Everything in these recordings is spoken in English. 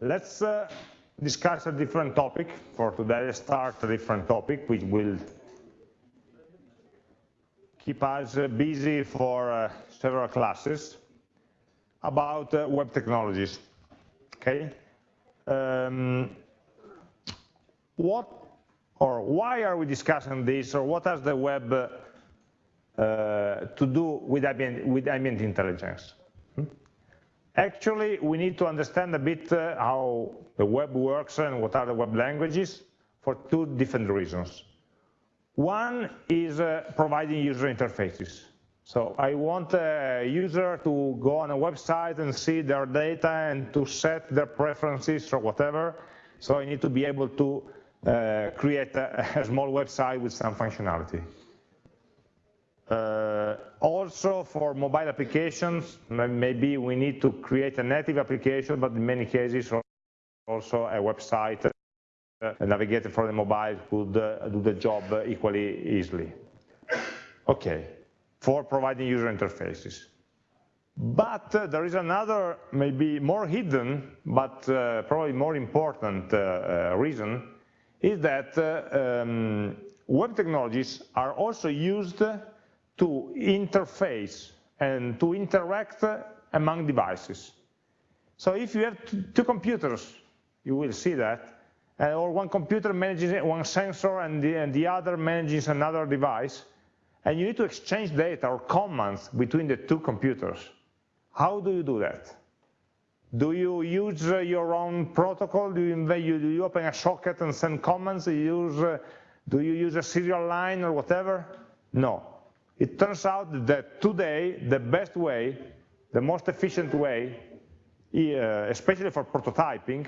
let's uh, discuss a different topic for today. Let's start a different topic, which will keep us uh, busy for uh, several classes about uh, web technologies. Okay. Um, what or why are we discussing this, or what has the web uh, to do with ambient, with ambient intelligence? Actually, we need to understand a bit uh, how the web works and what are the web languages for two different reasons. One is uh, providing user interfaces. So I want a user to go on a website and see their data and to set their preferences or whatever. So I need to be able to uh, create a, a, small website with some functionality. Uh, also for mobile applications, maybe we need to create a native application, but in many cases also a website uh, navigator for the mobile could uh, do the job equally easily. Okay, for providing user interfaces. But uh, there is another, maybe more hidden, but uh, probably more important uh, reason, is that um, web technologies are also used to interface and to interact among devices. So if you have two computers, you will see that, uh, or one computer manages one sensor and the, and the other manages another device, and you need to exchange data or commands between the two computers. How do you do that? Do you use uh, your own protocol? Do you, do you, open a socket and send commands? Do you, use, uh, do you use a serial line or whatever? No. It turns out that today, the best way, the most efficient way, uh, especially for prototyping,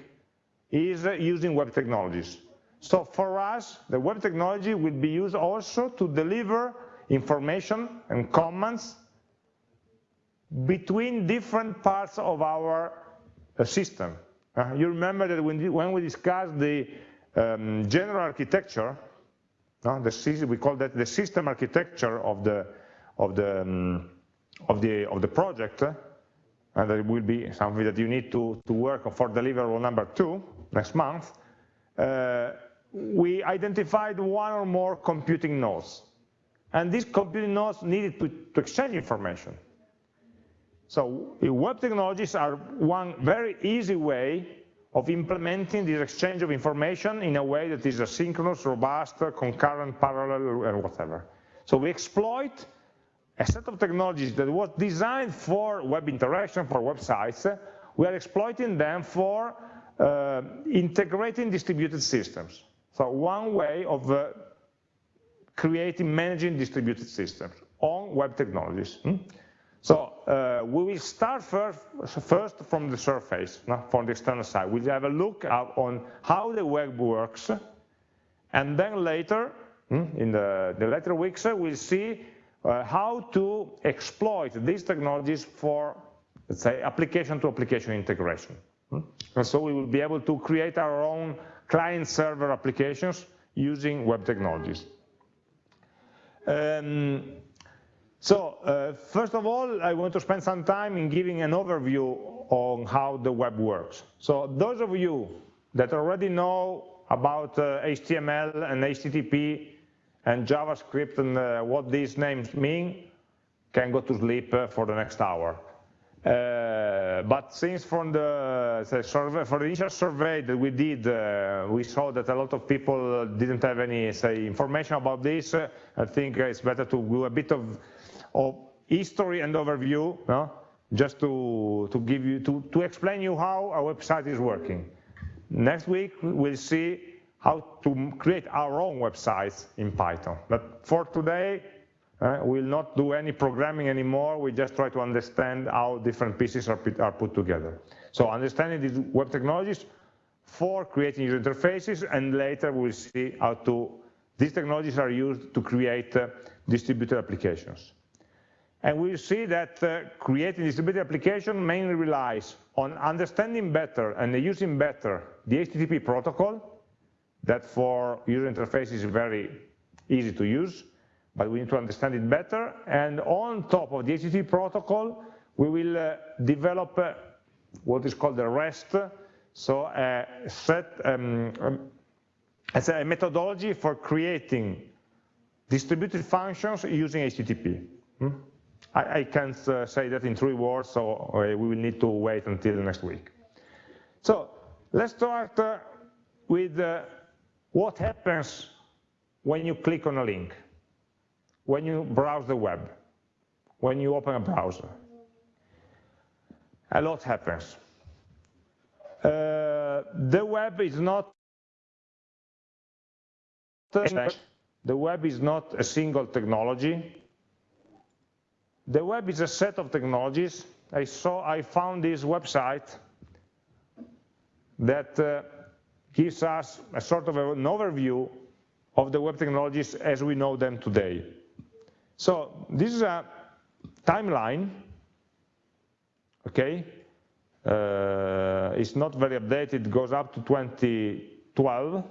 is using web technologies. So for us, the web technology will be used also to deliver information and comments between different parts of our uh, system. Uh, you remember that when, when we discussed the um, general architecture, no, the, we call that the system architecture of the of the um, of the of the project, uh, and it will be something that you need to to work for deliverable number two next month. Uh, we identified one or more computing nodes, and these computing nodes needed to, to exchange information. So web technologies are one very easy way of implementing this exchange of information in a way that is asynchronous, robust, concurrent, parallel, and whatever. So we exploit a set of technologies that was designed for web interaction, for websites. We are exploiting them for uh, integrating distributed systems. So one way of uh, creating, managing distributed systems on web technologies. Hmm? So uh, we will start first, first from the surface, from the external side. We'll have a look on how the web works, and then later, hmm, in the, the later weeks, we'll see uh, how to exploit these technologies for, let's say, application-to-application -application integration. Hmm? And so we will be able to create our own client-server applications using web technologies. Um, so uh, first of all, I want to spend some time in giving an overview on how the web works. So those of you that already know about uh, HTML and HTTP and JavaScript and uh, what these names mean can go to sleep uh, for the next hour. Uh, but since from the, survey, for the initial survey that we did, uh, we saw that a lot of people didn't have any say information about this. I think it's better to do a bit of of history and overview, no? just to, to give you, to, to explain you how our website is working. Next week, we'll see how to create our own websites in Python. But for today, uh, we'll not do any programming anymore. We just try to understand how different pieces are, are put together. So understanding these web technologies for creating user interfaces, and later we'll see how to, these technologies are used to create uh, distributed applications. And we see that uh, creating distributed application mainly relies on understanding better and using better the HTTP protocol, that for user interface is very easy to use, but we need to understand it better. And on top of the HTTP protocol, we will uh, develop uh, what is called the REST so a set, um, um, a methodology for creating distributed functions using HTTP. Hmm? I, I, can't uh, say that in three words, so uh, we will need to wait until next week. So let's start uh, with what happens when you click on a link, when you browse the web, when you open a browser. A lot happens. Uh, the web is not the web is not a single technology. The web is a set of technologies. I saw, I found this website that uh, gives us a sort of an overview of the web technologies as we know them today. So this is a timeline, okay? Uh, it's not very updated, it goes up to 2012,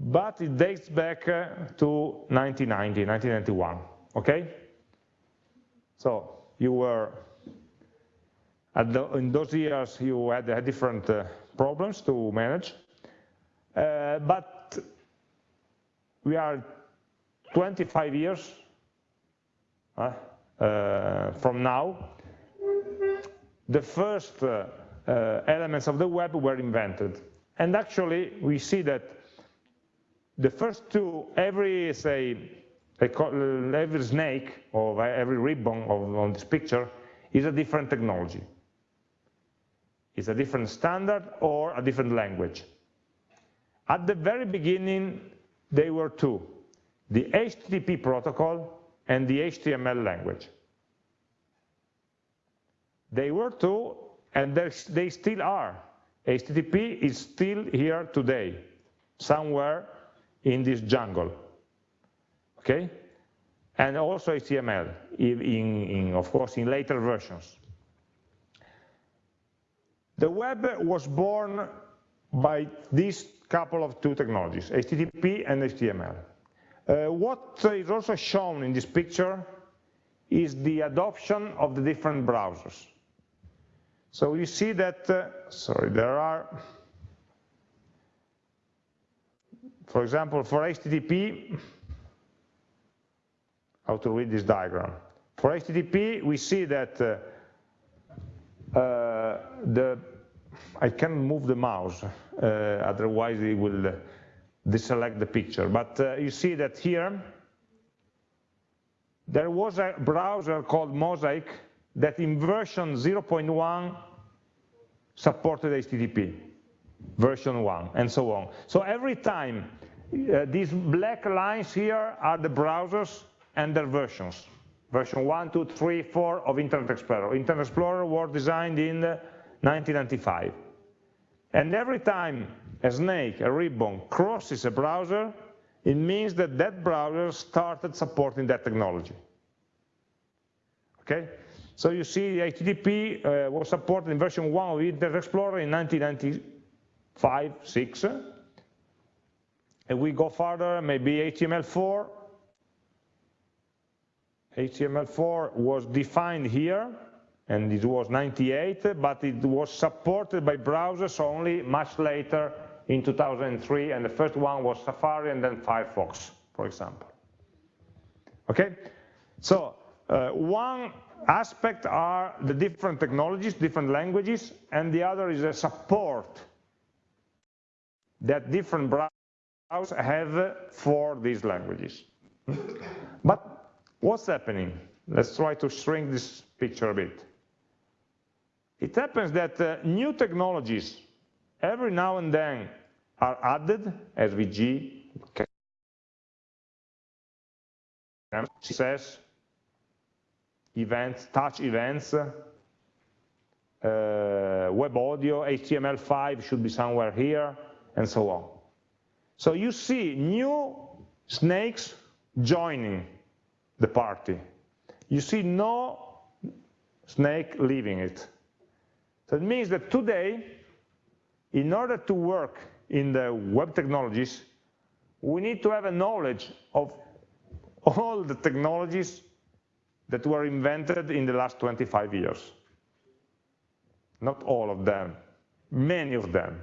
but it dates back uh, to 1990, 1991, okay? So you were, the, in those years you had, had different uh, problems to manage, uh, but we are 25 years uh, uh, from now, the first uh, uh, elements of the web were invented. And actually, we see that the first two, every, say, every snake or every ribbon of, on this picture is a different technology. It's a different standard or a different language. At the very beginning, they were two, the HTTP protocol and the HTML language. They were two, and they still are. HTTP is still here today, somewhere in this jungle, okay? And also HTML, in, in, of course, in later versions. The web was born by these couple of two technologies, HTTP and HTML. Uh, what is also shown in this picture is the adoption of the different browsers. So you see that, uh, sorry, there are for example, for HTTP, how to read this diagram. For HTTP, we see that uh, uh, the, I can move the mouse, uh, otherwise it will deselect the picture. But uh, you see that here, there was a browser called Mosaic that in version 0.1 supported HTTP version 1, and so on. So every time uh, these black lines here are the browsers and their versions. Version 1, 2, 3, 4 of Internet Explorer. Internet Explorer was designed in 1995. And every time a snake, a ribbon, crosses a browser, it means that that browser started supporting that technology. Okay? So you see HTTP uh, was supported in version 1 of Internet Explorer in 1995, 6, and we go further, maybe HTML4. HTML4 was defined here, and it was 98, but it was supported by browsers only much later in 2003, and the first one was Safari and then Firefox, for example. Okay, so uh, one aspect are the different technologies, different languages, and the other is a support that different browsers have for these languages. but what's happening? Let's try to shrink this picture a bit. It happens that uh, new technologies every now and then are added, SVG, CSS, events, touch events, uh, web audio, HTML5 should be somewhere here, and so on. So you see new snakes joining the party. You see no snake leaving it. So it means that today, in order to work in the web technologies, we need to have a knowledge of all the technologies that were invented in the last 25 years. Not all of them, many of them,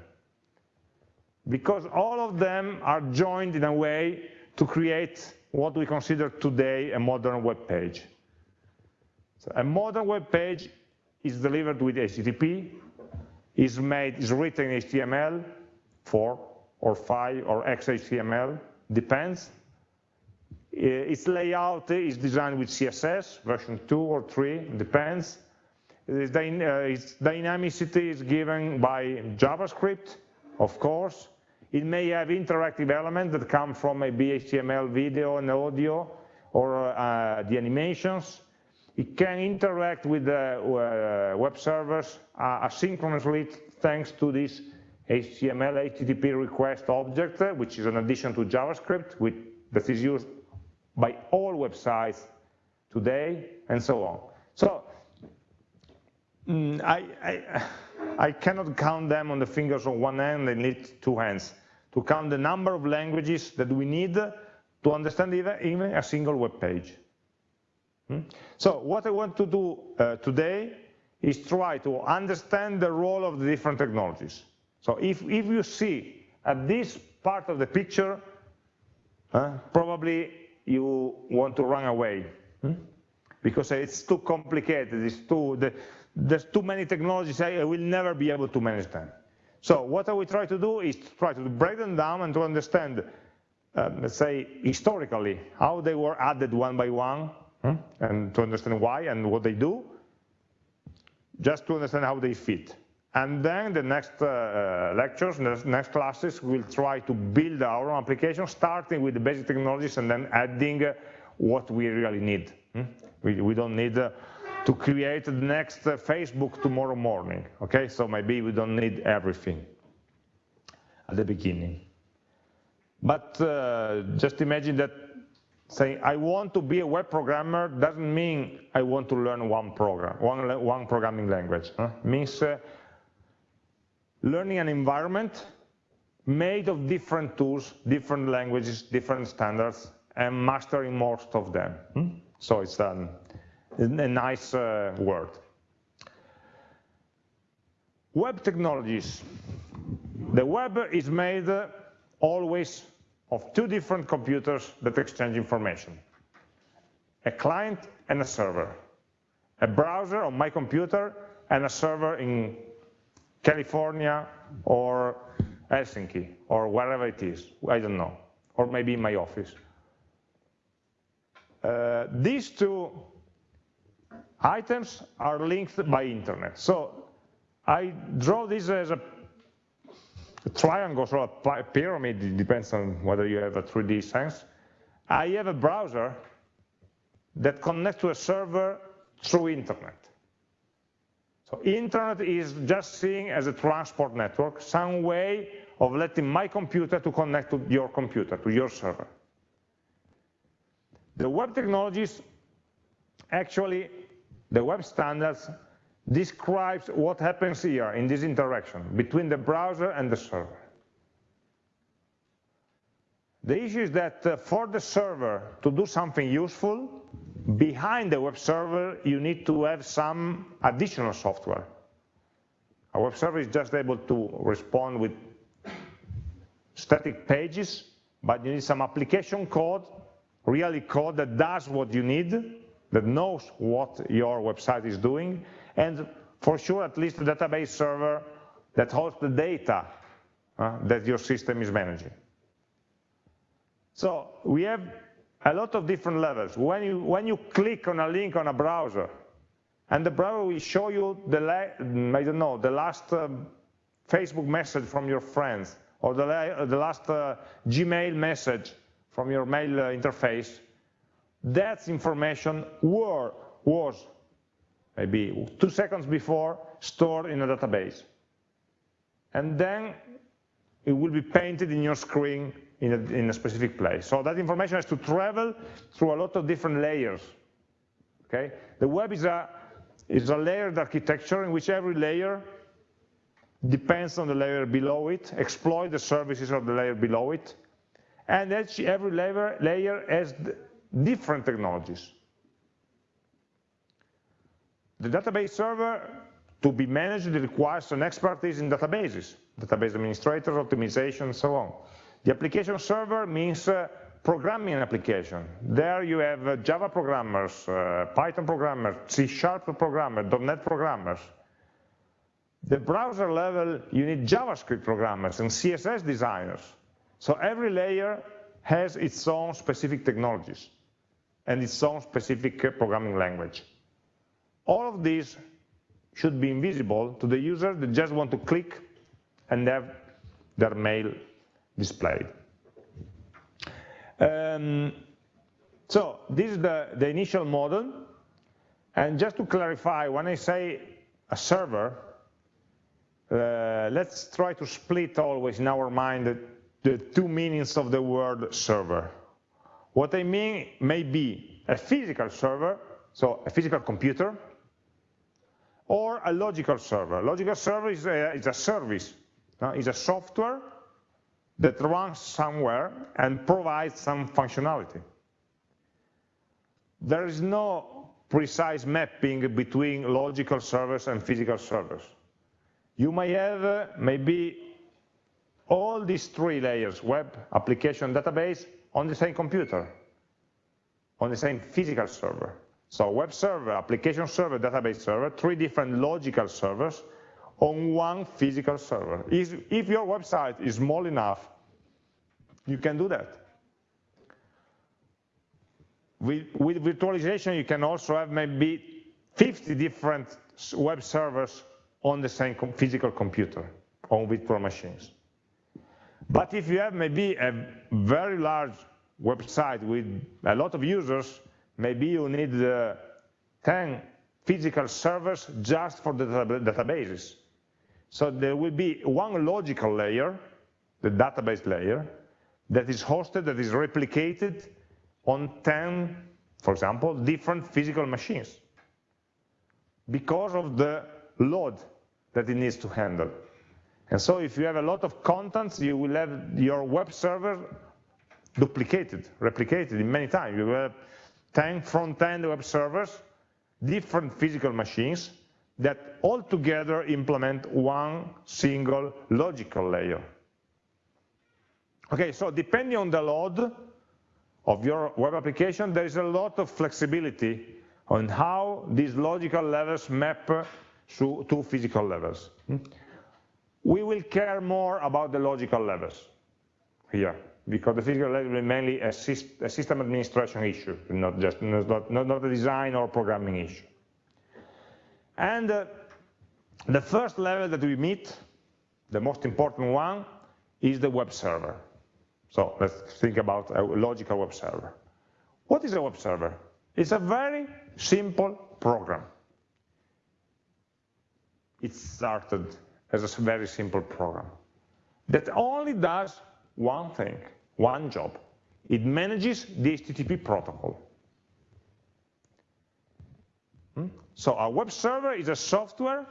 because all of them are joined in a way to create what we consider today a modern web page. So a modern web page is delivered with HTTP, is made, is written in HTML, 4 or 5 or XHTML, depends. Uh, its layout is designed with CSS, version 2 or 3, depends. Uh, its, dynamicity is given by JavaScript, of course. It may have interactive elements that come from maybe HTML video and audio or uh, the animations. It can interact with the uh, web servers uh, asynchronously thanks to this HTML HTTP request object, which is an addition to JavaScript which, that is used by all websites today, and so on. So mm, I, I, I, cannot count them on the fingers of one hand, they need two hands to count the number of languages that we need to understand even, a single web page. Hmm? So what I want to do uh, today is try to understand the role of the different technologies. So if, if you see at this part of the picture, uh, probably you want to run away hmm? because it's too complicated, it's too, the, there's too many technologies, I will never be able to manage them. So what will try to do is try to break them down and to understand, um, let's say, historically, how they were added one by one, hmm? and to understand why and what they do, just to understand how they fit. And then the next uh, uh lectures, next classes, we'll try to build our own application, starting with the basic technologies and then adding uh, what we really need. Hmm? We, we, don't need uh, to create the next uh, Facebook tomorrow morning, okay? So maybe we don't need everything at the beginning. But uh, just imagine that saying I want to be a web programmer doesn't mean I want to learn one program, one, one programming language. Huh? Means uh, learning an environment made of different tools, different languages, different standards, and mastering most of them. Hmm? So it's um, a nice uh, word. Web technologies. The web is made always of two different computers that exchange information, a client and a server, a browser on my computer and a server in California or Helsinki or wherever it is, I don't know, or maybe in my office. Uh, these two items are linked by internet. So I draw this as a triangle or a pyramid, it depends on whether you have a 3D sense. I have a browser that connects to a server through internet. So internet is just seen as a transport network, some way of letting my computer to connect to your computer, to your server. The web technologies, actually, the web standards describes what happens here in this interaction between the browser and the server. The issue is that uh, for the server to do something useful, behind the web server, you need to have some additional software. A web server is just able to respond with static pages, but you need some application code, really code that does what you need, that knows what your website is doing, and for sure at least a database server that holds the data uh, that your system is managing. So we have a lot of different levels. When you, when you click on a link on a browser, and the browser will show you the, I don't know, the last um, Facebook message from your friends, or the, the last uh, Gmail message from your mail uh, interface, that information were, was maybe two seconds before, stored in a database. And then it will be painted in your screen in a, in a, specific place. So that information has to travel through a lot of different layers. Okay? The web is a, is a layered architecture in which every layer depends on the layer below it, exploit the services of the layer below it, and every layer, layer has different technologies. The database server to be managed, requires an expertise in databases, database administrators, optimization, and so on. The application server means uh, programming an application. There you have uh, Java programmers, uh, Python programmers, C Sharp programmers, .NET programmers. The browser level, you need JavaScript programmers and CSS designers. So every layer has its own specific technologies and its own specific programming language. All of these should be invisible to the user that just want to click and have their mail displayed. Um, so this is the, the initial model. And just to clarify, when I say a server, uh, let's try to split always in our mind the, the two meanings of the word server. What I mean may be a physical server, so a physical computer, or a logical server. Logical server is a, is a service, uh, is a software that runs somewhere and provides some functionality. There is no precise mapping between logical servers and physical servers. You may have uh, maybe all these three layers, web, application, database, on the same computer, on the same physical server. So web server, application server, database server, three different logical servers on one physical server. If your website is small enough, you can do that. With, with virtualization, you can also have maybe 50 different web servers on the same physical computer, on virtual machines. But if you have maybe a very large website with a lot of users, maybe you need uh, 10 physical servers just for the databases. So there will be one logical layer, the database layer, that is hosted, that is replicated on 10, for example, different physical machines because of the load that it needs to handle. And so if you have a lot of contents, you will have your web server duplicated, replicated in many times. You will have 10 front-end web servers, different physical machines, that all together implement one single logical layer. Okay, so depending on the load of your web application, there is a lot of flexibility on how these logical levels map to, physical levels. Hmm? We will care more about the logical levels here, because the physical level is mainly a, system administration issue, not just not, not, not a design or programming issue. And uh, the first level that we meet, the most important one, is the web server. So let's think about a logical web server. What is a web server? It's a very simple program. It started as a very simple program that only does one thing, one job. It manages the HTTP protocol. Hmm? So a web server is a software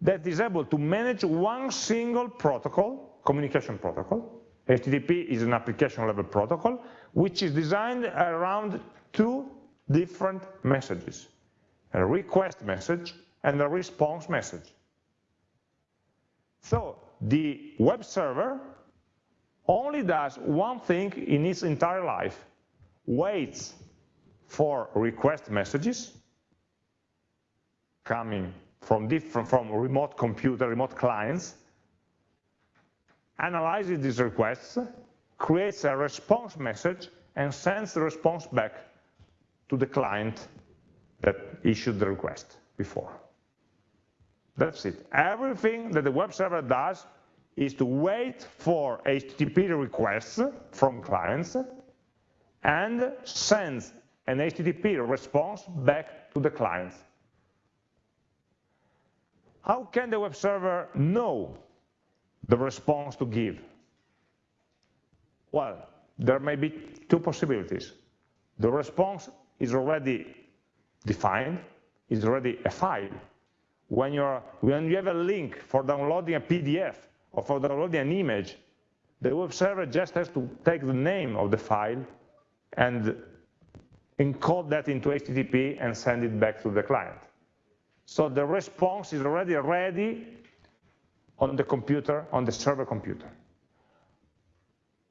that is able to manage one single protocol, communication protocol, HTTP is an application level protocol, which is designed around two different messages, a request message and a response message. So the web server only does one thing in its entire life, waits for request messages coming from different from remote computer, remote clients, analyzes these requests, creates a response message, and sends the response back to the client that issued the request before. That's it. Everything that the web server does is to wait for HTTP requests from clients and sends an HTTP response back to the clients. How can the web server know the response to give? Well, there may be two possibilities. The response is already defined, is already a file. When, you're, when you have a link for downloading a PDF or for downloading an image, the web server just has to take the name of the file and encode that into HTTP and send it back to the client. So the response is already ready on the computer, on the server computer.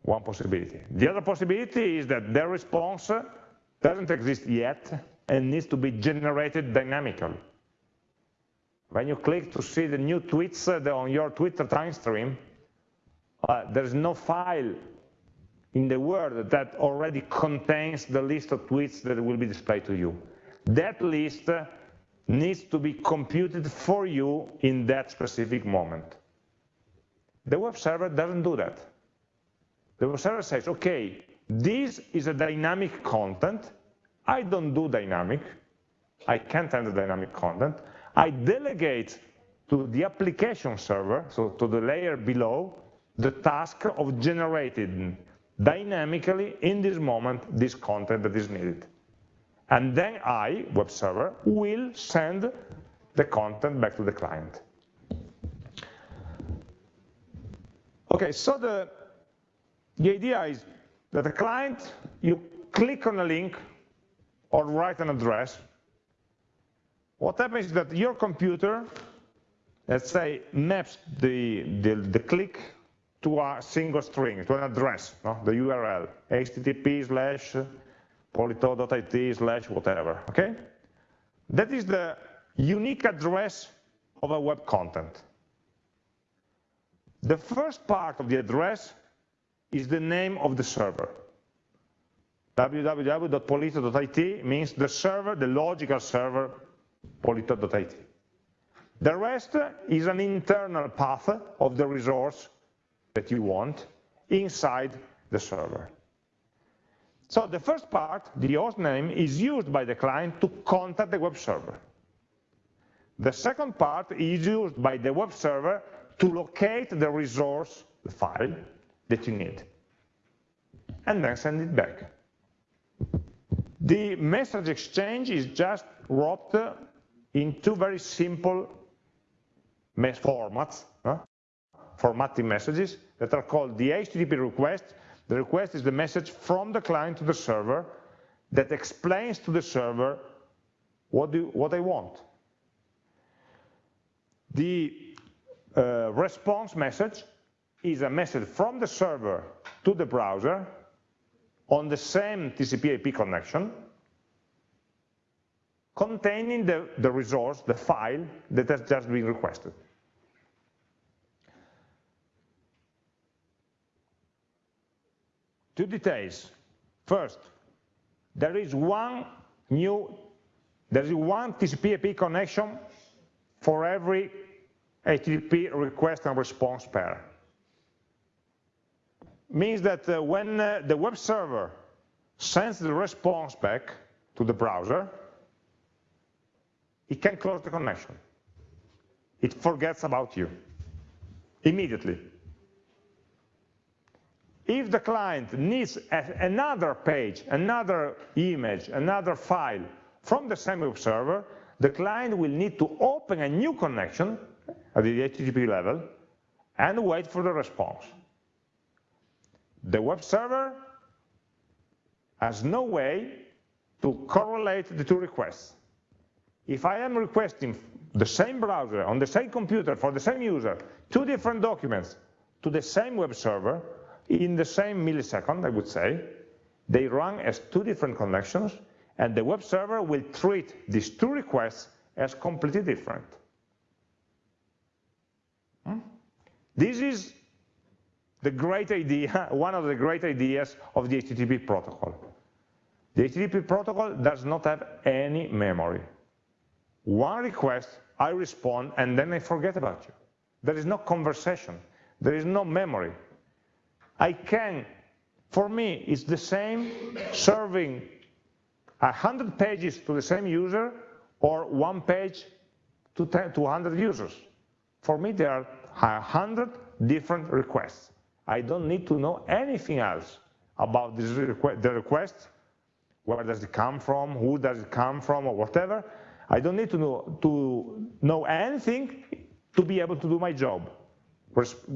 One possibility. The other possibility is that the response doesn't exist yet and needs to be generated dynamically. When you click to see the new tweets uh, on your Twitter time stream, uh, there's no file in the world that already contains the list of tweets that will be displayed to you. That list needs to be computed for you in that specific moment. The web server doesn't do that. The web server says, okay, this is a dynamic content. I don't do dynamic. I can't handle dynamic content. I delegate to the application server, so to the layer below, the task of generating dynamically in this moment this content that is needed. And then I, web server, will send the content back to the client. Okay, so the, the idea is that the client, you click on a link or write an address. What happens is that your computer, let's say, maps the, the, the click to a single string, to an address, no? the URL, http slash polito.it slash whatever, okay? That is the unique address of a web content. The first part of the address is the name of the server. www.polito.it means the server, the logical server, polito.it. The rest is an internal path of the resource that you want inside the server. So the first part, the host name, is used by the client to contact the web server. The second part is used by the web server to locate the resource, the file, that you need, and then send it back. The message exchange is just wrapped in two very simple formats, huh? formatting messages that are called the HTTP request. The request is the message from the client to the server that explains to the server what, do, what I want. The uh, response message is a message from the server to the browser on the same TCP IP connection containing the, the resource, the file that has just been requested. Two details. First, there is one new, there is one TCP IP connection for every HTTP request and response pair. Means that uh, when uh, the web server sends the response back to the browser, it can close the connection. It forgets about you immediately if the client needs another page, another image, another file from the same web server, the client will need to open a new connection at the HTTP level and wait for the response. The web server has no way to correlate the two requests. If I am requesting the same browser on the same computer for the same user, two different documents to the same web server, in the same millisecond, I would say, they run as two different connections, and the web server will treat these two requests as completely different. Hmm? This is the great idea, one of the great ideas of the HTTP protocol. The HTTP protocol does not have any memory. One request, I respond, and then I forget about you. There is no conversation. There is no memory. I can, for me, it's the same serving 100 pages to the same user or one page to 10, 200 users. For me, there are 100 different requests. I don't need to know anything else about this requ the request, where does it come from, who does it come from, or whatever. I don't need to know, to know anything to be able to do my job,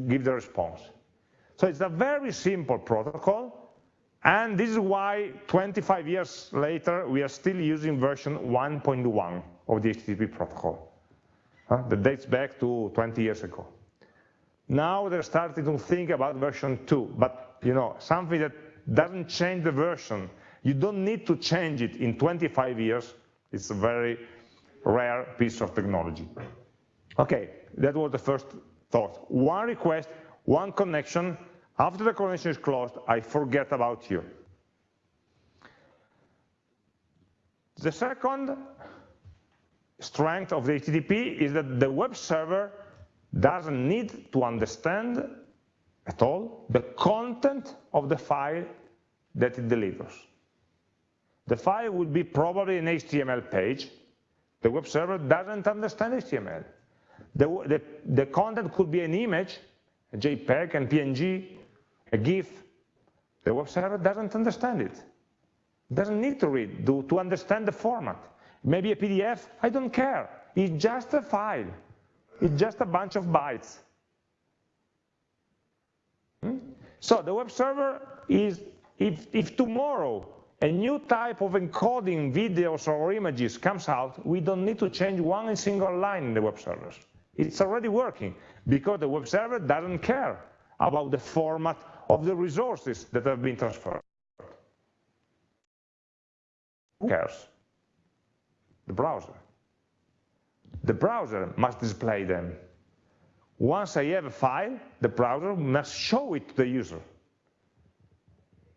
give the response. So it's a very simple protocol, and this is why 25 years later, we are still using version 1.1 of the HTTP protocol. uh, that dates back to 20 years ago. Now they're starting to think about version 2, but you know, something that doesn't change the version, you don't need to change it in 25 years. It's a very rare piece of technology. Okay, that was the first thought. One request, one connection. After the connection is closed, I forget about you. The second strength of the HTTP is that the web server doesn't need to understand at all the content of the file that it delivers. The file would be probably an HTML page. The web server doesn't understand HTML. The, the, the content could be an image, a JPEG, and PNG, a GIF. The web server doesn't understand it. Doesn't need to read to, to understand the format. Maybe a PDF, I don't care. It's just a file. It's just a bunch of bytes. Hmm? So the web server is, if, if tomorrow a new type of encoding videos or images comes out, we don't need to change one single line in the web servers. It's already working because the web server doesn't care about the format of the resources that have been transferred. Who cares? The browser. The browser must display them. Once I have a file, the browser must show it to the user.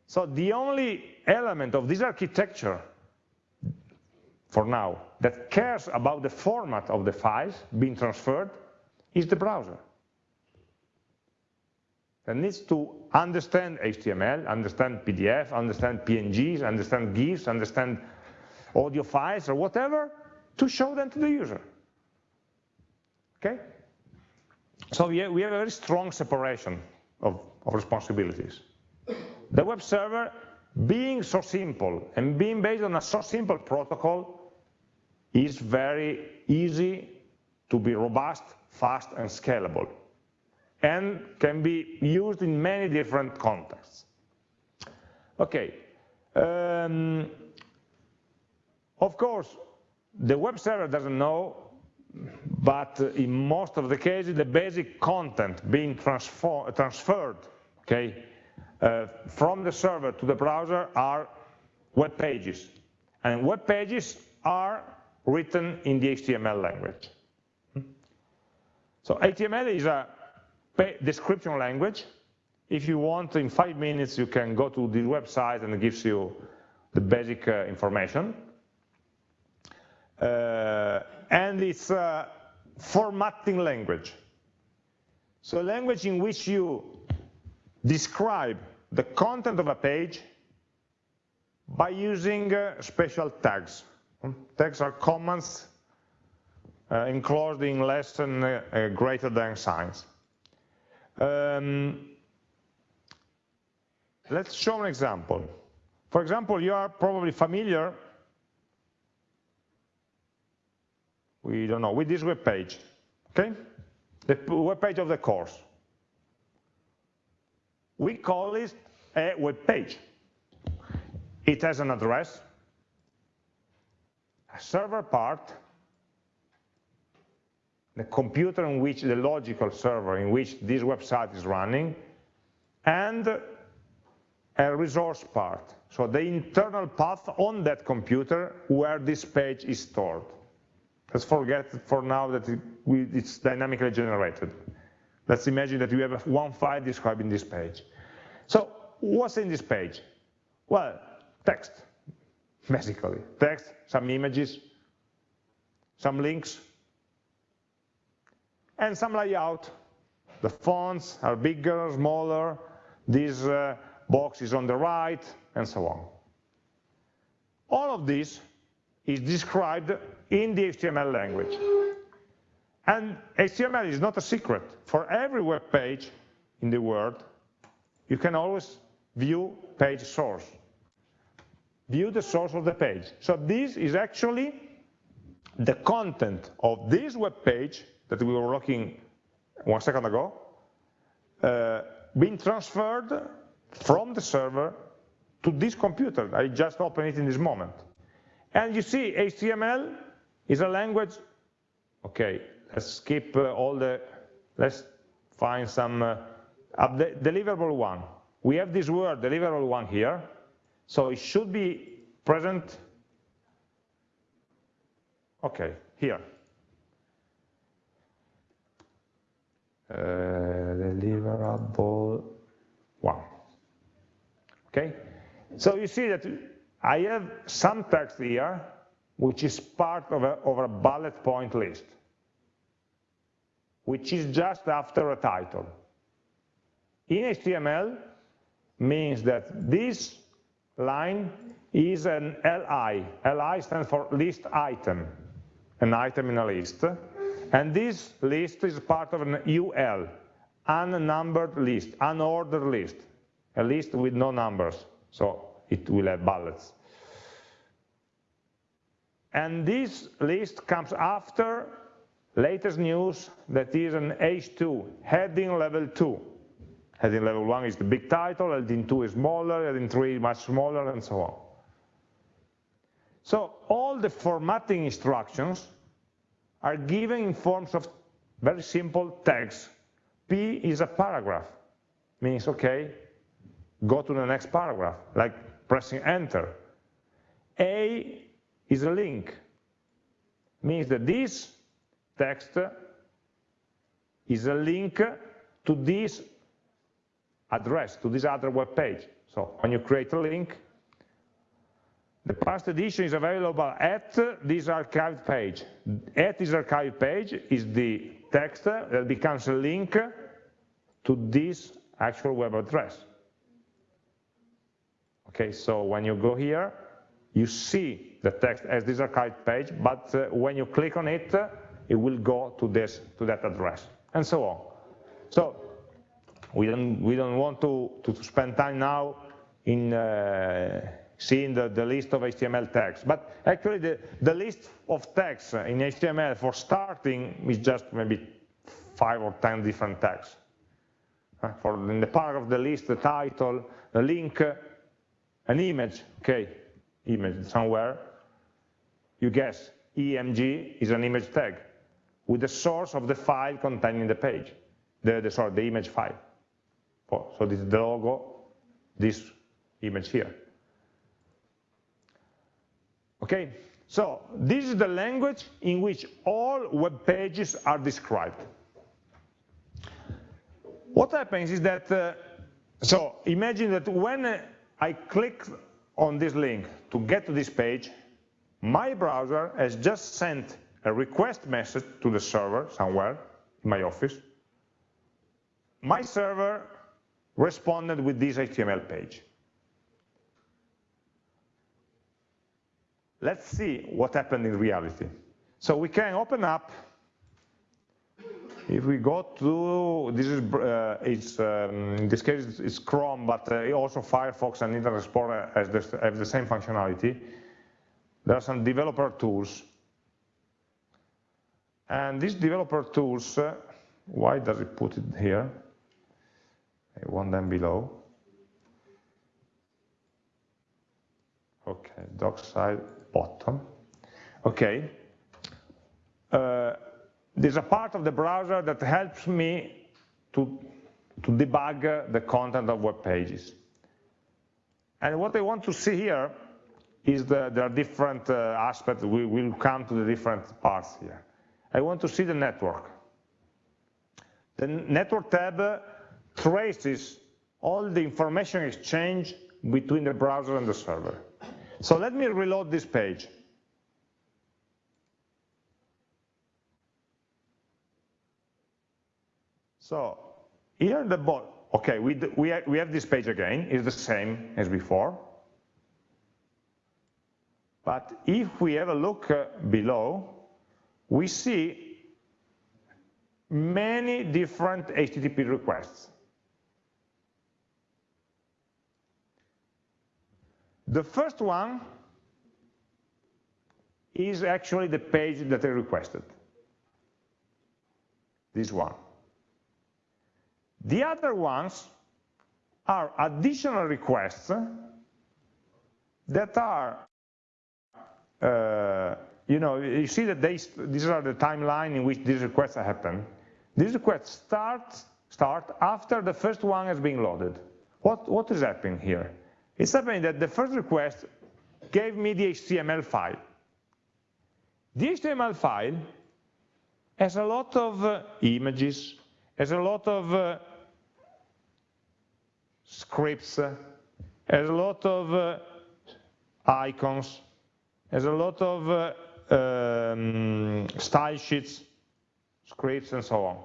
So the only element of this architecture, for now, that cares about the format of the files being transferred is the browser. That needs to understand HTML, understand PDF, understand PNGs, understand GIFs, understand audio files or whatever to show them to the user. Okay? So we have, a very strong separation of, of responsibilities. The web server, being so simple and being based on a so simple protocol, is very easy to be robust, fast, and scalable, and can be used in many different contexts. Okay. Um, of course, the web server doesn't know but in most of the cases, the basic content being transferred okay, uh, from the server to the browser are web pages. And web pages are written in the HTML language. So HTML is a description language. If you want, in five minutes, you can go to the website and it gives you the basic uh, information. Uh, and it's a formatting language. So a language in which you describe the content of a page by using uh, special tags. Tags are commands uh, enclosed in less than uh greater than signs. Um, let's show an example. For example, you are probably familiar we don't know, with this web page, okay? The web page of the course. We call it a web page. It has an address, a server part, the computer in which the logical server in which this website is running, and a resource part. So the internal path on that computer where this page is stored. Let's forget for now that it's dynamically generated. Let's imagine that you have one file describing this page. So what's in this page? Well, text, basically. Text, some images, some links, and some layout. The fonts are bigger, smaller, this uh, box is on the right, and so on. All of this is described in the HTML language. And HTML is not a secret. For every web page in the world, you can always view page source. View the source of the page. So this is actually the content of this web page that we were looking one second ago, uh, being transferred from the server to this computer. I just opened it in this moment. And you see, HTML is a language, okay, let's skip uh, all the, let's find some uh, deliverable one. We have this word deliverable one here, so it should be present, okay, here. Uh, deliverable one. Okay, so you see that I have some text here which is part of a, of a bullet point list, which is just after a title. In HTML means that this line is an LI. LI stands for list item, an item in a list. And this list is part of an UL, unnumbered list, unordered list, a list with no numbers, so it will have bullets. And this list comes after latest news that is an H2, heading level 2. Heading level 1 is the big title, heading 2 is smaller, heading 3 much smaller, and so on. So all the formatting instructions are given in forms of very simple tags. P is a paragraph, means, okay, go to the next paragraph, like pressing enter. A is a link. Means that this text is a link to this address, to this other web page. So when you create a link, the past edition is available at this archived page. At this archived page is the text that becomes a link to this actual web address. Okay, so when you go here, you see the text as this archived page, but uh, when you click on it, it will go to this to that address, and so on. So we don't we don't want to to spend time now in uh, seeing the, the list of HTML tags, but actually the the list of tags in HTML for starting is just maybe five or ten different tags. Uh, for in the part of the list, the title, the link, an image, okay, image somewhere, you guess IMG is an image tag with the source of the file containing the page, the, the sorry, the image file. So this is the logo, this image here. Okay, so this is the language in which all web pages are described. What happens is that, uh, so imagine that when I click on this link to get to this page, my browser has just sent a request message to the server somewhere in my office. My server responded with this HTML page. Let's see what happened in reality. So we can open up, if we go to, this is, uh, it's, um, in this case it's Chrome, but uh, also Firefox and Internet Explorer have the same functionality. There are some developer tools. And these developer tools, uh, why does it put it here? I want them below. Okay, dockside bottom. Okay. Uh, there's a part of the browser that helps me to, to debug the content of web pages. And what I want to see here is that there are different uh, aspects, we will come to the different parts here. I want to see the network. The network tab traces all the information exchange between the browser and the server. So let me reload this page. So here the bottom, okay, we, we, we have this page again, it's the same as before. But if we have a look uh, below, we see many different HTTP requests. The first one is actually the page that I requested, this one. The other ones are additional requests that are uh, you know, you see that they, these are the timeline in which these requests happen. These requests start, start after the first one has been loaded. What, what is happening here? It's happening that the first request gave me the HTML file. The HTML file has a lot of uh, images, has a lot of uh, scripts, uh, has a lot of uh, icons, has a lot of uh, um, style sheets, scripts, and so on.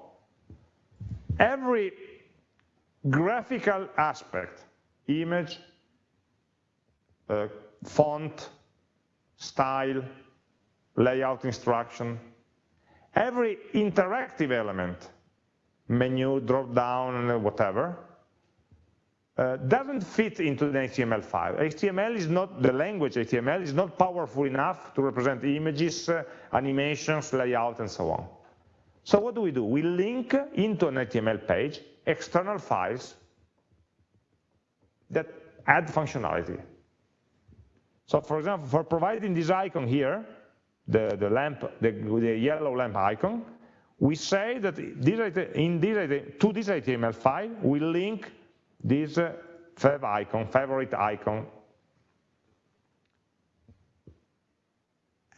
Every graphical aspect, image, uh, font, style, layout instruction, every interactive element, menu, drop down, whatever, uh, doesn't fit into the HTML5. HTML is not, the language HTML is not powerful enough to represent images, uh, animations, layout, and so on. So what do we do? We link into an HTML page external files that add functionality. So for example, for providing this icon here, the, the lamp, the, the yellow lamp icon, we say that this, in this, to this HTML file, we link this uh, fav icon, favorite icon.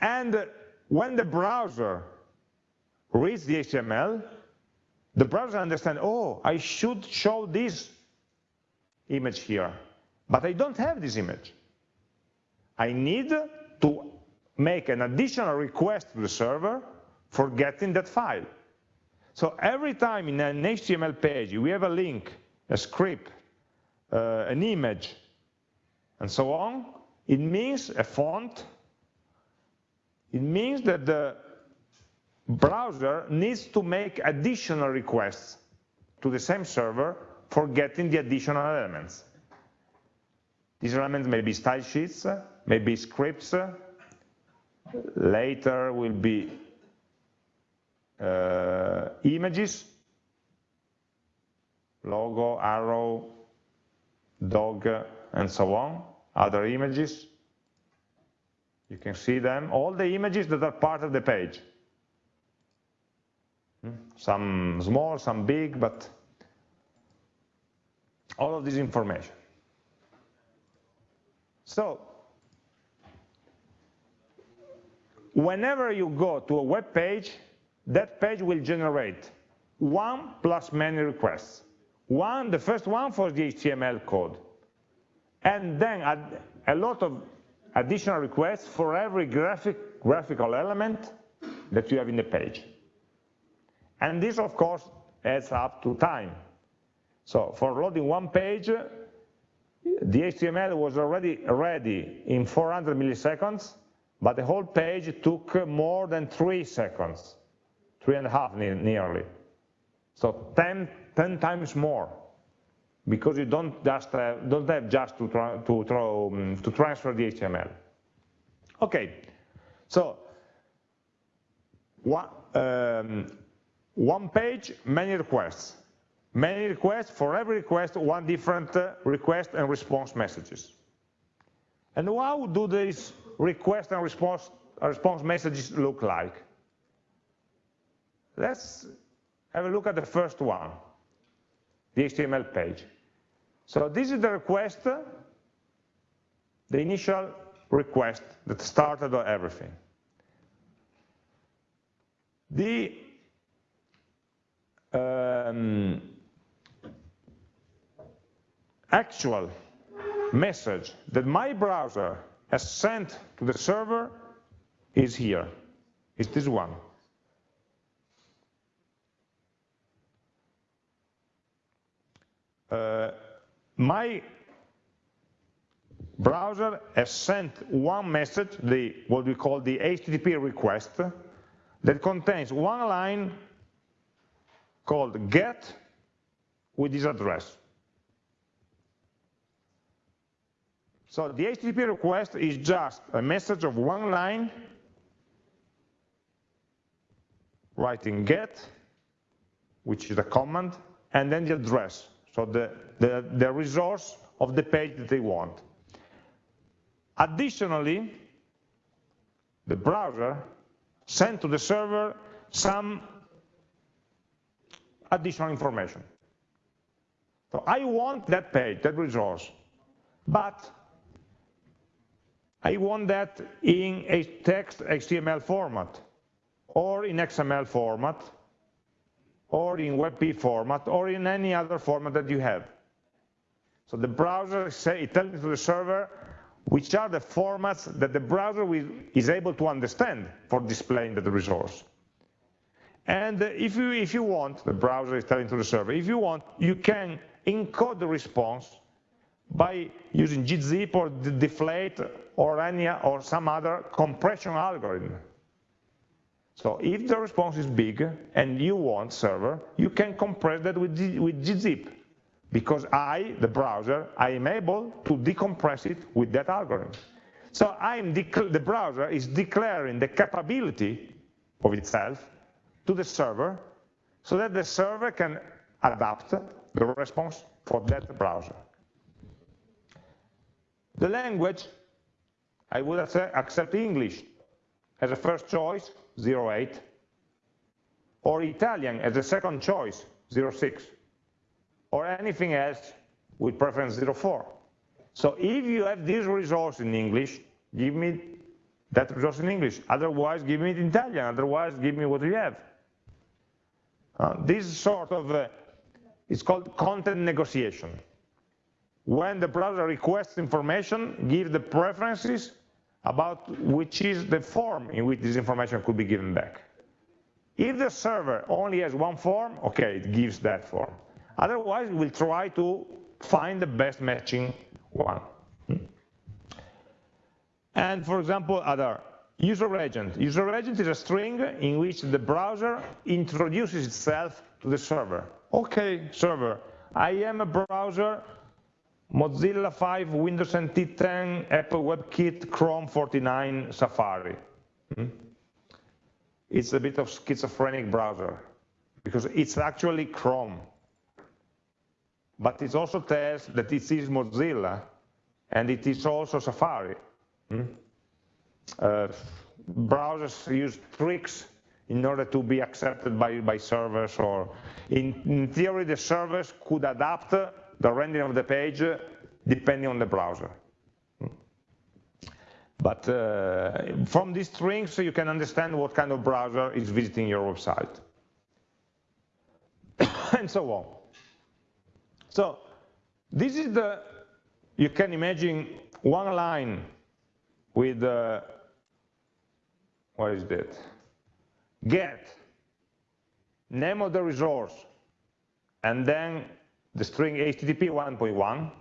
And when the browser reads the HTML, the browser understands, oh, I should show this image here, but I don't have this image. I need to make an additional request to the server for getting that file. So every time in an HTML page we have a link, a script, uh, an image, and so on, it means a font, it means that the browser needs to make additional requests to the same server for getting the additional elements. These elements may be style sheets, maybe scripts, later will be uh, images, logo, arrow, dog, and so on, other images. You can see them, all the images that are part of the page. Hmm? Some small, some big, but all of this information. So, whenever you go to a web page, that page will generate one plus many requests. One, the first one for the HTML code. And then a lot of additional requests for every graphic, graphical element that you have in the page. And this, of course, adds up to time. So for loading one page, the HTML was already ready in 400 milliseconds, but the whole page took more than three seconds, three and a half nearly. So 10, 10 times more, because you don't just have, don't have just to, tra to, um, to transfer the HTML. Okay, so one, um, one page, many requests. Many requests, for every request, one different uh, request and response messages. And how do these request and response, response messages look like? Let's have a look at the first one, the HTML page. So this is the request, the initial request that started everything. The um, actual message that my browser has sent to the server is here. It's this one. Uh, my browser has sent one message, the, what we call the HTTP request, that contains one line called get with this address. So the HTTP request is just a message of one line, writing get, which is a command, and then the address, so the, the, the resource of the page that they want. Additionally, the browser, send to the server some additional information. So I want that page, that resource, but I want that in a text HTML format, or in XML format, or in WebP format, or in any other format that you have. So the browser is telling to the server which are the formats that the browser is able to understand for displaying the resource. And if you, if you want, the browser is telling to the server, if you want, you can encode the response by using gzip or deflate or any or some other compression algorithm. So if the response is big and you want server, you can compress that with, with gzip because I, the browser, I am able to decompress it with that algorithm. So the browser is declaring the capability of itself to the server so that the server can adapt the response for that browser. The language, I would accept English as a first choice, 08, or Italian as a second choice, 06, or anything else with preference 04. So if you have this resource in English, give me that resource in English. Otherwise, give me it in Italian. Otherwise, give me what you have. Uh, this sort of, uh, it's called content negotiation. When the browser requests information, give the preferences about which is the form in which this information could be given back. If the server only has one form, okay, it gives that form. Otherwise, we'll try to find the best matching one. And for example, other user agent. User agent is a string in which the browser introduces itself to the server. Okay, server, I am a browser Mozilla 5, Windows NT 10, Apple WebKit, Chrome 49, Safari. Hmm? It's a bit of schizophrenic browser because it's actually Chrome. But it also tells that it is Mozilla and it is also Safari. Hmm? Uh, browsers use tricks in order to be accepted by, by servers or in, in theory the servers could adapt the rendering of the page depending on the browser. But uh, from these strings, you can understand what kind of browser is visiting your website. and so on. So this is the, you can imagine one line with, uh, what is that? Get, name of the resource, and then the string HTTP 1.1,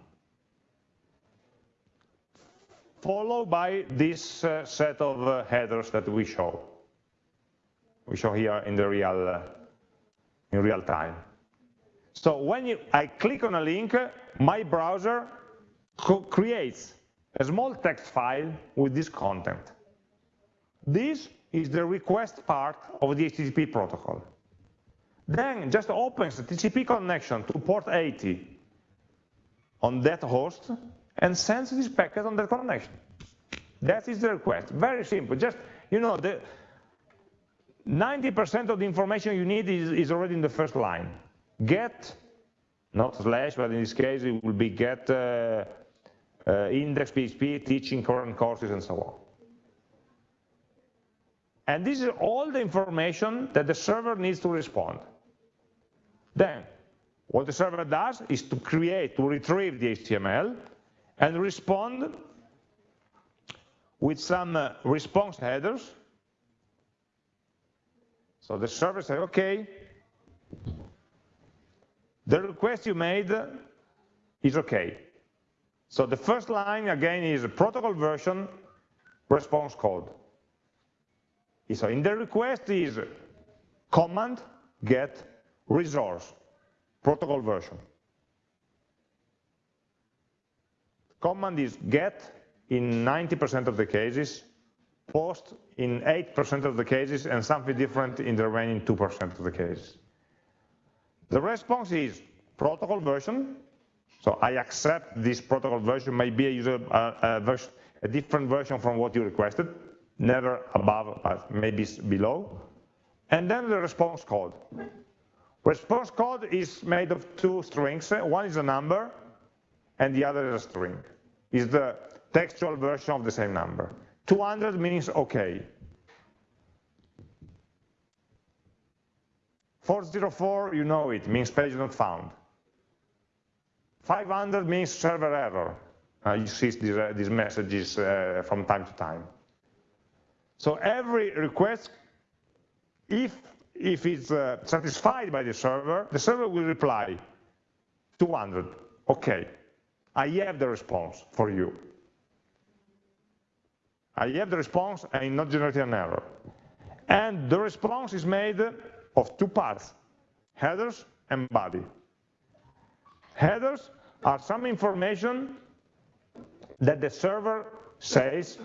followed by this uh, set of uh, headers that we show. We show here in the real, uh, in real time. So when you, I click on a link, my browser creates a small text file with this content. This is the request part of the HTTP protocol then just opens the TCP connection to port 80 on that host and sends this packet on that connection. That is the request. Very simple. Just, you know, the 90% of the information you need is, is, already in the first line. Get, not slash, but in this case it will be get uh, uh, index PHP, teaching current courses, and so on. And this is all the information that the server needs to respond. Then, what the server does is to create, to retrieve the HTML and respond with some uh, response headers. So the server says, okay, the request you made is okay. So the first line, again, is protocol version response code. So in the request is command get resource, protocol version. Command is get in 90% of the cases, post in 8% of the cases, and something different in the remaining 2% of the cases. The response is protocol version, so I accept this protocol version, maybe a, user, a, version, a different version from what you requested. never above, but maybe below. And then the response code. Response code is made of two strings. One is a number, and the other is a string. Is the textual version of the same number. 200 means OK. 404, you know it, means page not found. 500 means server error. Uh, you see these, uh, these messages uh, from time to time. So every request, if, if it's uh, satisfied by the server, the server will reply 200, okay, I have the response for you. I have the response and not generating an error. And the response is made of two parts, headers and body. Headers are some information that the server says,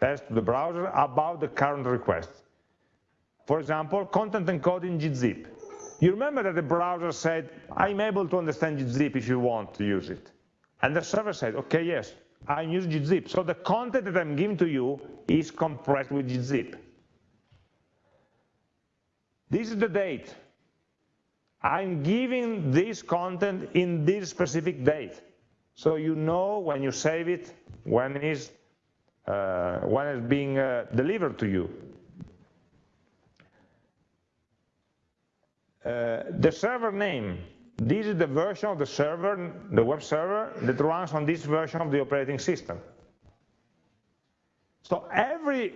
tells to the browser about the current request. For example, content encoding gzip. You remember that the browser said, I'm able to understand gzip if you want to use it. And the server said, okay, yes, I'm using gzip. So the content that I'm giving to you is compressed with gzip. This is the date. I'm giving this content in this specific date. So you know when you save it, when it's, uh, when it's being uh, delivered to you. Uh, the server name, this is the version of the server, the web server, that runs on this version of the operating system. So every,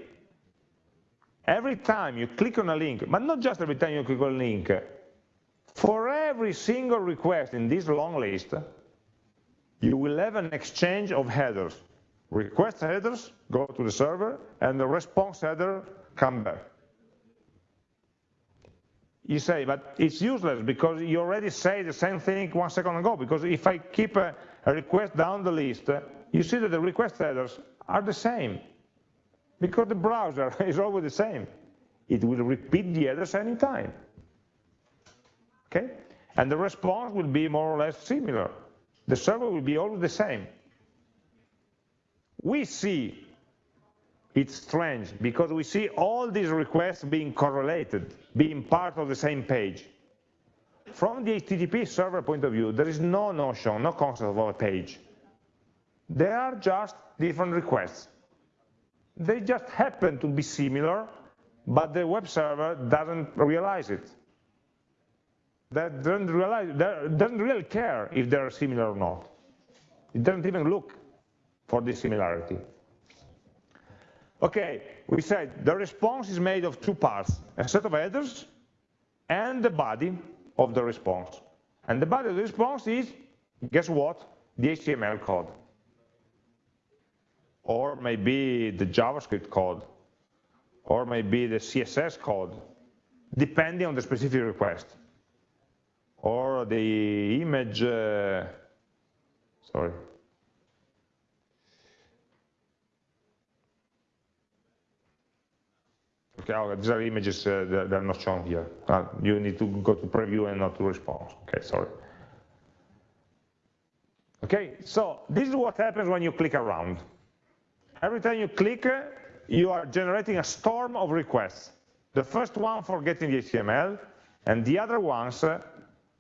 every time you click on a link, but not just every time you click on a link, for every single request in this long list, you will have an exchange of headers. Request headers go to the server, and the response header come back. You say, but it's useless because you already say the same thing one second ago, because if I keep a, a request down the list, you see that the request headers are the same, because the browser is always the same. It will repeat the headers anytime. Okay? And the response will be more or less similar. The server will be always the same. We see it's strange because we see all these requests being correlated, being part of the same page. From the HTTP server point of view, there is no notion, no concept of a page. They are just different requests. They just happen to be similar, but the web server doesn't realize it. That doesn't, realize, doesn't really care if they're similar or not. It doesn't even look for this similarity. Okay, we said the response is made of two parts, a set of headers and the body of the response. And the body of the response is, guess what? The HTML code. Or maybe the JavaScript code. Or maybe the CSS code, depending on the specific request. Or the image, uh, sorry, okay, these are images uh, that are not shown here. Uh, you need to go to preview and not to response. Okay, sorry. Okay, so this is what happens when you click around. Every time you click, uh, you are generating a storm of requests. The first one for getting the HTML, and the other ones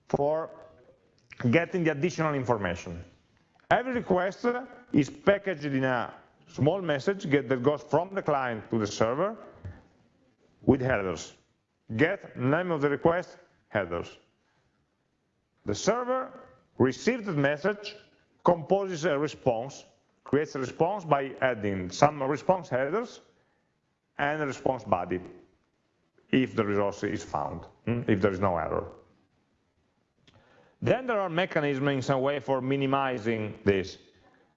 for getting the additional information. Every request is packaged in a small message that goes from the client to the server, with headers. Get name of the request, headers. The server receives the message, composes a response, creates a response by adding some response headers and a response body, if the resource is found, hmm, if there is no error. Then there are mechanisms in some way for minimizing this.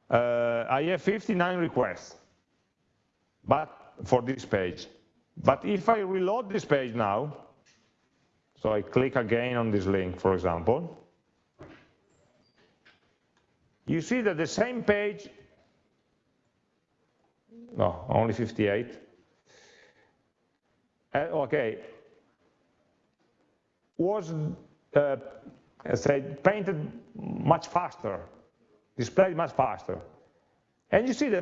Uh, I have 59 requests, but for this page. But if I reload this page now, so I click again on this link, for example, you see that the same page, no, only 58, uh, okay, was, uh, painted much faster, displayed much faster. And you see that,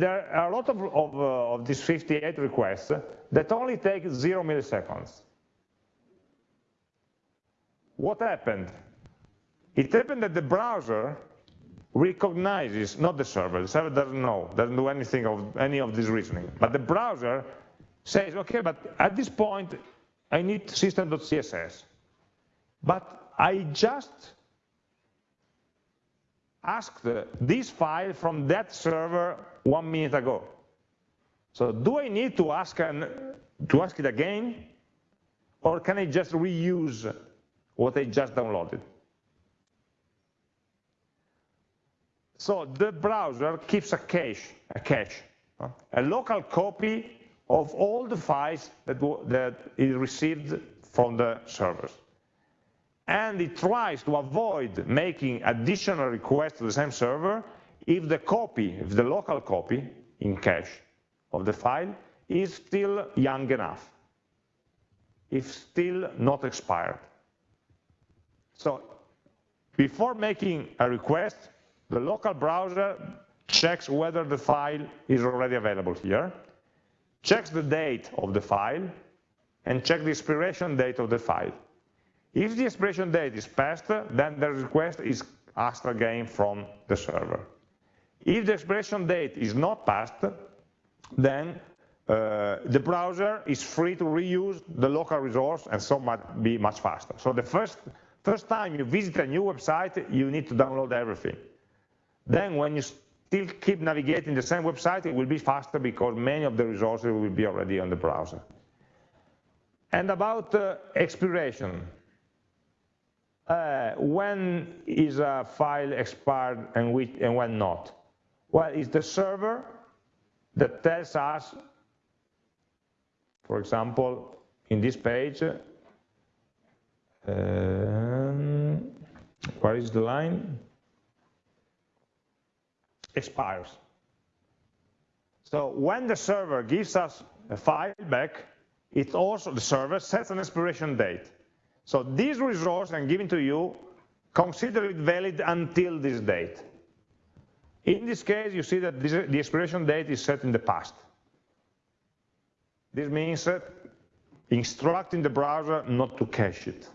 there are a lot of, of, uh, of these 58 requests that only take zero milliseconds. What happened? It happened that the browser recognizes, not the server, the server doesn't know, doesn't do anything of any of this reasoning, but the browser says, okay, but at this point, I need system.css. But I just asked this file from that server one minute ago. So do I need to ask, an, to ask it again? Or can I just reuse what I just downloaded? So the browser keeps a cache, a cache, a local copy of all the files that, that it received from the servers. And it tries to avoid making additional requests to the same server if the copy, if the local copy in cache of the file is still young enough, if still not expired. So before making a request, the local browser checks whether the file is already available here, checks the date of the file, and checks the expiration date of the file. If the expiration date is passed, then the request is asked again from the server. If the expiration date is not passed, then uh, the browser is free to reuse the local resource and so might be much faster. So the first, first time you visit a new website, you need to download everything. Then when you still keep navigating the same website, it will be faster because many of the resources will be already on the browser. And about uh, expiration, uh, when is a file expired and, which, and when not? Well, it's the server that tells us, for example, in this page, um, where is the line? expires. So when the server gives us a file back, it also, the server sets an expiration date. So this resource I'm giving to you, consider it valid until this date. In this case, you see that this, the expiration date is set in the past. This means that instructing the browser not to cache it,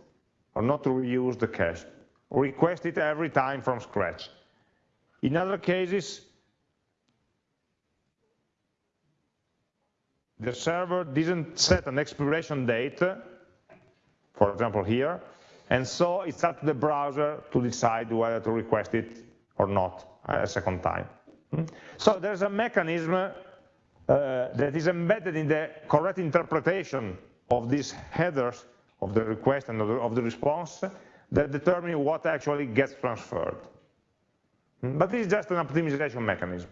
or not to reuse the cache. Request it every time from scratch. In other cases, the server didn't set an expiration date, for example here, and so it's up to the browser to decide whether to request it or not a second time. Hmm? So there's a mechanism uh, that is embedded in the correct interpretation of these headers of the request and of the, response that determine what actually gets transferred. Hmm? But this is just an optimization mechanism.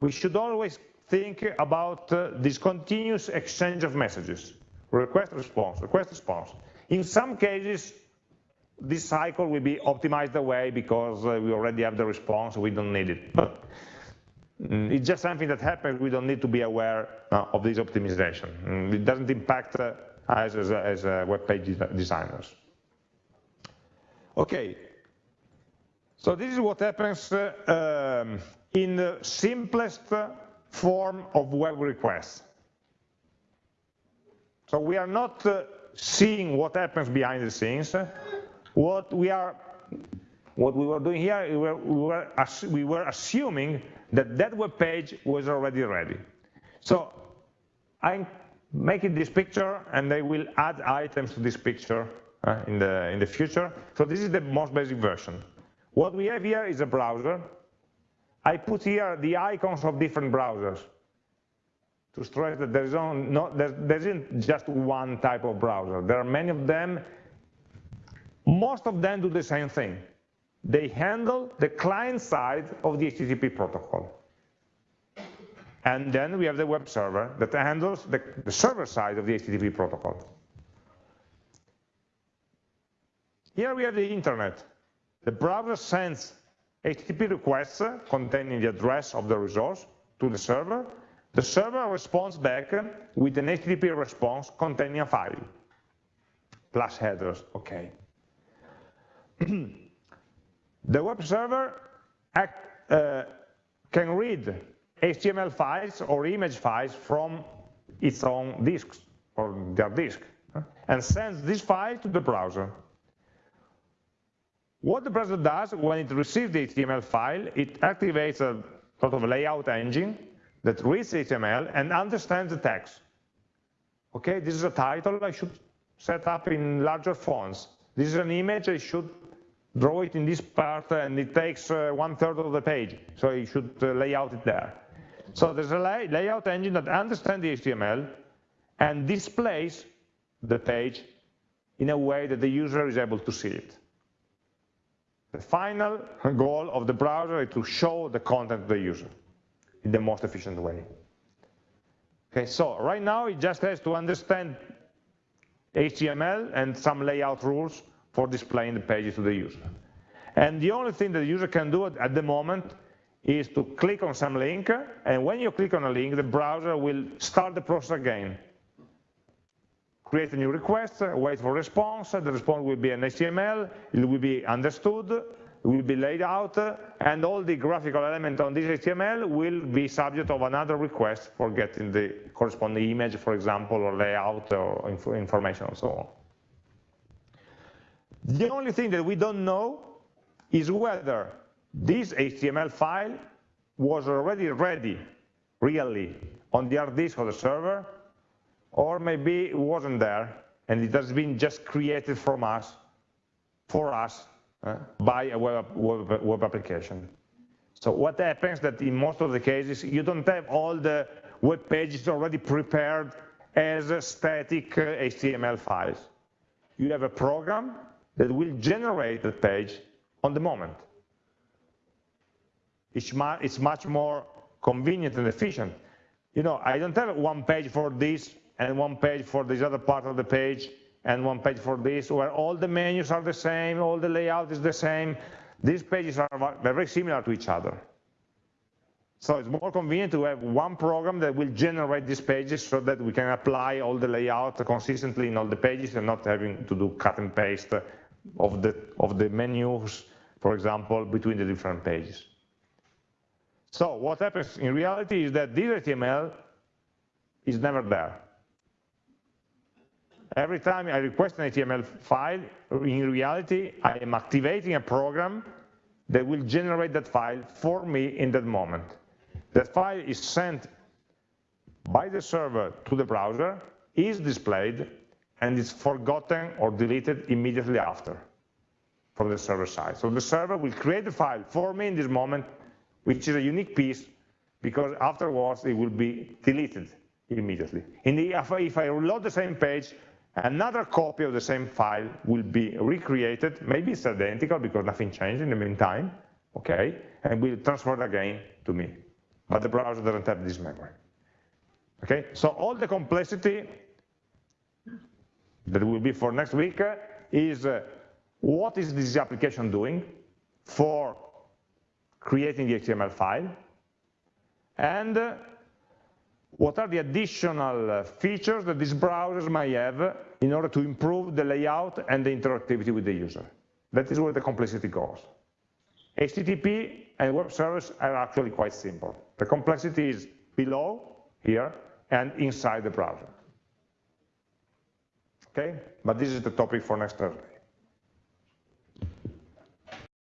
We should always think about uh, this continuous exchange of messages, request response, request response. In some cases, this cycle will be optimized away because uh, we already have the response, we don't need it. But mm, it's just something that happens, we don't need to be aware uh, of this optimization. Mm, it doesn't impact uh, us as, as web page designers. Okay, so this is what happens um, in the simplest form of web requests. So we are not uh, seeing what happens behind the scenes. What we are, what we were doing here, we were, we were, we were assuming that that web page was already ready. So I'm making this picture, and I will add items to this picture uh, in the in the future. So this is the most basic version. What we have here is a browser. I put here the icons of different browsers to stress that there, is no, there, there isn't just one type of browser. There are many of them. Most of them do the same thing. They handle the client side of the HTTP protocol. And then we have the web server that handles the, the server side of the HTTP protocol. Here we have the internet. The browser sends HTTP requests containing the address of the resource to the server. The server responds back with an HTTP response containing a file, plus headers, okay. the web server act, uh, can read HTML files or image files from its own disks or their disk and sends this file to the browser. What the browser does when it receives the HTML file, it activates a sort of layout engine that reads HTML and understands the text. Okay, this is a title I should set up in larger fonts. This is an image, I should draw it in this part and it takes uh, one third of the page, so I should uh, lay out it there. So there's a lay layout engine that understands the HTML and displays the page in a way that the user is able to see it. The final goal of the browser is to show the content to the user in the most efficient way. Okay, so right now it just has to understand HTML and some layout rules for displaying the pages to the user. And the only thing that the user can do at the moment is to click on some link, and when you click on a link, the browser will start the process again. Create a new request, wait for response, the response will be an HTML, it will be understood, will be laid out, and all the graphical elements on this HTML will be subject of another request for getting the corresponding image, for example, or layout or inf information and so on. The only thing that we don't know is whether this HTML file was already ready, really, on the hard disk of the server, or maybe it wasn't there, and it has been just created from us, for us, uh, by a web, web, web application. So what happens that in most of the cases, you don't have all the web pages already prepared as static uh, HTML files. You have a program that will generate the page on the moment. It's much more convenient and efficient. You know, I don't have one page for this and one page for this other part of the page and one page for this, where all the menus are the same, all the layout is the same. These pages are very similar to each other. So it's more convenient to have one program that will generate these pages so that we can apply all the layout consistently in all the pages and not having to do cut and paste of the, of the menus, for example, between the different pages. So what happens in reality is that this HTML is never there. Every time I request an HTML file, in reality, I am activating a program that will generate that file for me in that moment. That file is sent by the server to the browser, is displayed, and is forgotten or deleted immediately after from the server side. So the server will create the file for me in this moment, which is a unique piece, because afterwards it will be deleted immediately. In the, if I reload the same page, another copy of the same file will be recreated, maybe it's identical because nothing changed in the meantime, okay, and will transfer again to me. But the browser doesn't have this memory. Okay, so all the complexity that will be for next week is uh, what is this application doing for creating the HTML file, and uh, what are the additional uh, features that these browsers might have in order to improve the layout and the interactivity with the user. That is where the complexity goes. HTTP and web service are actually quite simple. The complexity is below here and inside the browser. Okay, but this is the topic for next Thursday.